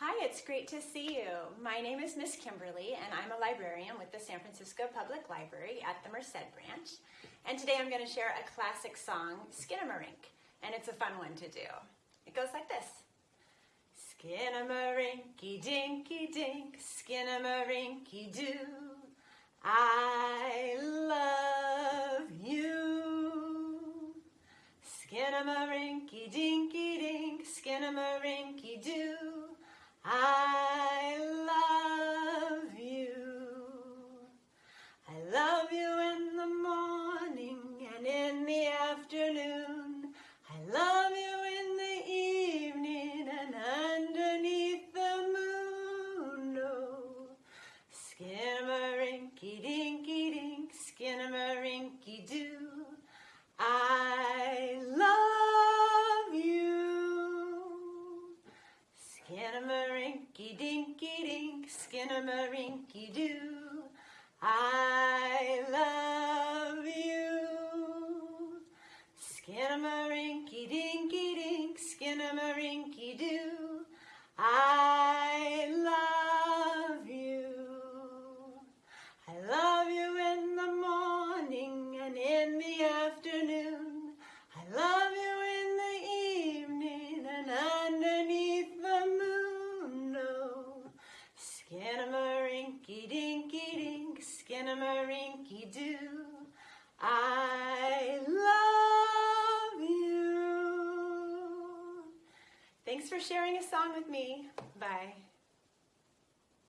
Hi, it's great to see you. My name is Miss Kimberly and I'm a librarian with the San Francisco Public Library at the Merced branch. And today I'm going to share a classic song, Skinamarink, and it's a fun one to do. It goes like this. Skinamarinky dinky dink, skinamarinky doo. I love you. Skinamarinky dinky dink, skinamarinky doo. I Skinnamarink Rinky dinky dink, skinnamarinky doo. I love you. Skinnamarinky dinky dink, skinamarinky doo. I love you. Thanks for sharing a song with me. Bye.